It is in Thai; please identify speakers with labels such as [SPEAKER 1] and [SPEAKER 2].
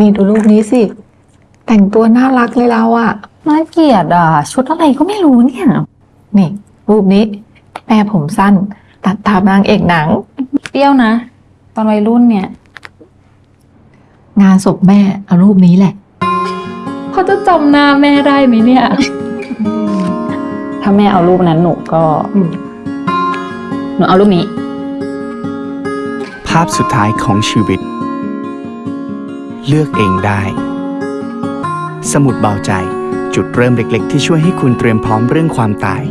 [SPEAKER 1] นี่ดูรูปนี้สิ แต่งตัวน่ารักเลยเราอะ
[SPEAKER 2] น่าเกลียดอะ ชุดอะไรก็ไม่รู้เนี่ย
[SPEAKER 1] นี่ รูปนี้ แม่ผมสั้น ตัดตามนางเอกหนัง
[SPEAKER 2] เปรี้ยวนะ ตอนวัยรุ่นเนี่ย
[SPEAKER 1] งานศพแม่เอารูปนี้แหละ
[SPEAKER 2] เขาจะจำหน้าแม่ได้ไหมเนี่ย ถ้าแม่เอารูปนั้นหนูก็
[SPEAKER 1] อืม
[SPEAKER 2] หนูเอารูปนี้
[SPEAKER 3] ภาพสุดท้ายของชีวิต เลือกเองได้ สมุดเบาใจจุดเริ่มเล็กๆ ที่ช่วยให้คุณเตรียมพร้อมเรื่องความตาย